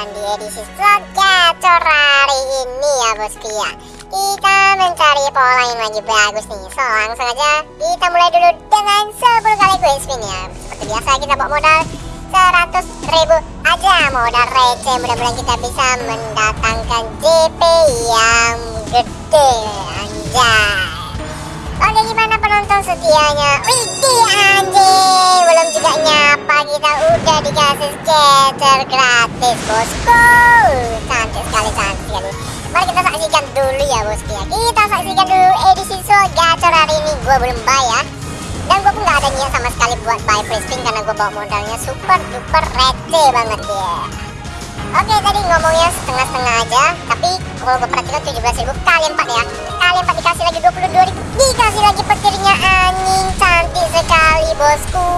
dan di edisi slot gacor hari ini ya bosku ya Kita mencari pola yang lagi bagus nih. So langsung aja kita mulai dulu dengan 10 kali quick spin ya. Seperti biasa kita bawa modal 100 ribu aja. Modal receh Mudah-mudahan kita bisa mendatangkan JP yang gede. Anjay. Oke gimana penonton setianya? Wih anjay belum juga nyapa kita udah dikasih scatter gratis bosku. Cantik sekali cantik sekali. Mari kita saksikan dulu ya bosku ya. Kita saksikan dulu edisi soal gacor hari ini. Gue belum ya. Dan gue pun gak ada niat sama sekali buat buy free Karena gue bawa modalnya super duper receh banget ya. Oke tadi ngomongnya setengah-setengah aja. Tapi kalau gue perhatikan 17 ribu kali 4 ya. Kali 4 dikasih lagi 22 ribu Dikasih lagi petirnya anjing. Cantik sekali bosku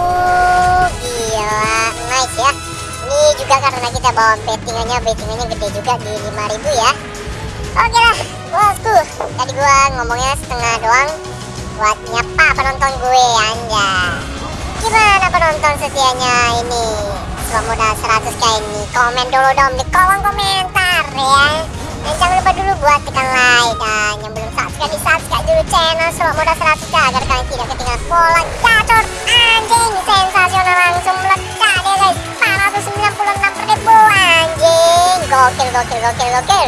kita bawa bettingannya Bettingannya gede juga di 5 ribu ya. Oke lah bosku Tadi gue ngomongnya setengah doang Buat nyapa penonton gue Anda Gimana penonton setianya ini? Selama modal 100k ini. Komen dulu dong di kolom komentar ya. Dan jangan lupa dulu buat tekan like Dan yang belum subscribe di subscribe dulu channel Selama modal 100k Agar kalian tidak ketinggalan pola Gokil gokil gokil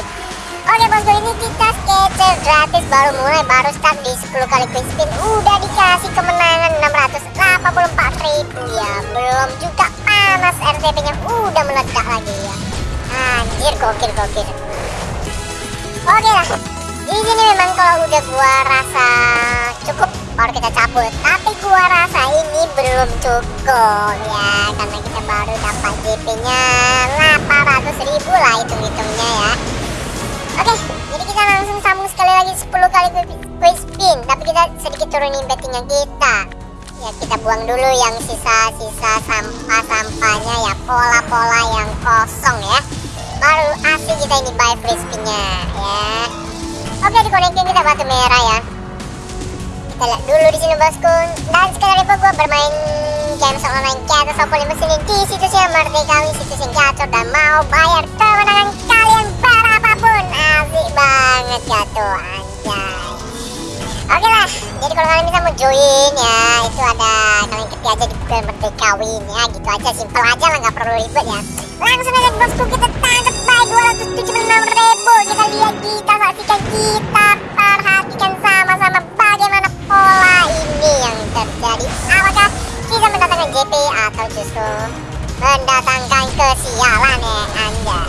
Oke bosku ini kita sketcher gratis baru mulai baru start di 10 kali quick spin. Udah dikasih kemenangan 684 ribu. Ya belum juga panas RTP nya. Udah meledak lagi ya. Anjir gokil gokil. Oke lah. Di sini memang kalau udah gua rasa cukup baru kita cabut. Tapi gua rasa ini belum cukup ya. Karena kita baru dapat JP nya 800 ribu lah hitung-hitungnya ya. Oke, jadi kita langsung sambung sekali lagi 10 kali quick spin. Tapi kita sedikit turunin bettingnya kita. Ya kita buang dulu yang sisa-sisa sampah-sampahnya ya. Pola-pola yang kosong ya. Baru asli kita ini buy free spinnya ya. Oke dikonekin kita batu merah ya. Kita lihat dulu di sini bosku. Dan sekali lagi gue bermain game online kita Sopol mesin di situs yang merdekawi situs yang gacor dan mau bayar kemenangan kalian berapapun. Asik banget ya tuh anjay. Oke lah jadi kalau kalian bisa mau join ya itu ada kalian ketik aja di Google merdekawi ini ya. Gitu aja simpel aja lah nggak perlu ribet ya. Langsung aja bosku kita tangkap by 276 mendatangkan kesialan ya anda.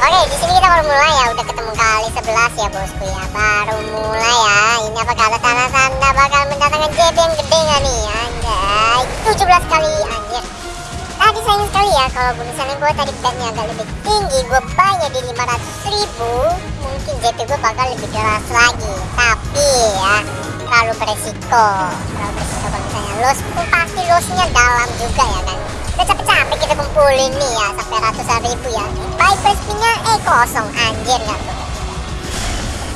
Oke di sini kita baru mulai ya. Udah ketemu kali 11 ya bosku ya. Baru mulai ya. Ini apa kata tanda-tanda bakal mendatangkan JP yang gede nggak nih anjay 17 kali anjir. Tadi sayang sekali ya. Kalau misalnya gue tadi betnya agak lebih tinggi. Gue bayar di 500 ribu. Mungkin JP gue bakal lebih deras lagi. Tapi ya terlalu beresiko. Terlalu beresiko kalau misalnya los pun pasti losnya dalam juga ya kan udah capek-capek kita kumpulin nih ya sampai ratusan ribu ya. Baik spinnya eh kosong. Anjir nggak tuh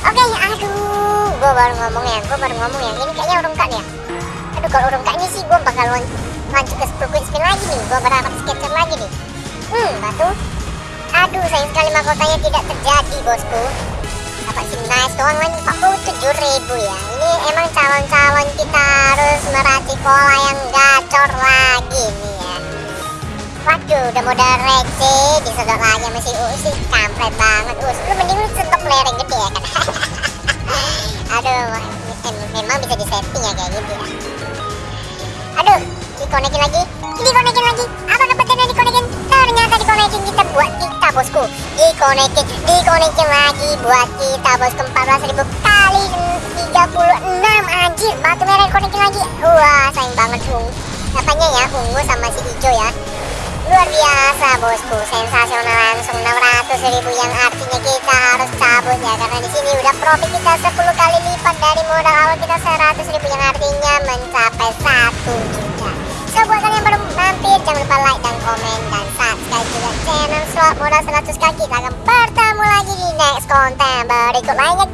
oke ya aduh gue baru ngomong ya gue baru ngomong ya. Ini kayaknya urung kak ya. Aduh kalau urung kak ini sih gue bakal lanjut ke 10 quick spin lagi nih. Gue berapa sketcher lagi nih. Hmm batu. Aduh sayang sekali mahkotanya tidak terjadi bosku. Dapat sim nice doang lagi 47 ribu ya. Ini emang calon-calon kita harus meracik pola yang gacor lagi nih waduh udah modal receh disedot lagi sama si Usi kampret banget. Us lu mending lu sedot lereng gede ya kan? Aduh memang bisa disetting ya kayak gitu ya. Aduh dikonekin lagi dikonekin lagi. Apa kebetulan dikonekin ternyata dikonekin kita buat kita bosku. Dikonekin dikonekin lagi buat kita bosku. 14.000 kali 36 anjir. Batu merah dikonekin lagi. Wah sayang banget ungu apanya ya ungu sama si hijau ya luar biasa bosku. Sensasional. Langsung 600 ribu yang artinya kita harus cabut ya. Karena di sini udah profit kita 10 kali lipat dari modal awal kita 100 ribu yang artinya mencapai 1 juta. So buat kalian baru mampir jangan lupa like dan komen dan subscribe juga channel slot modal 100 kaki. Kita akan bertemu lagi di next konten berikut lainnya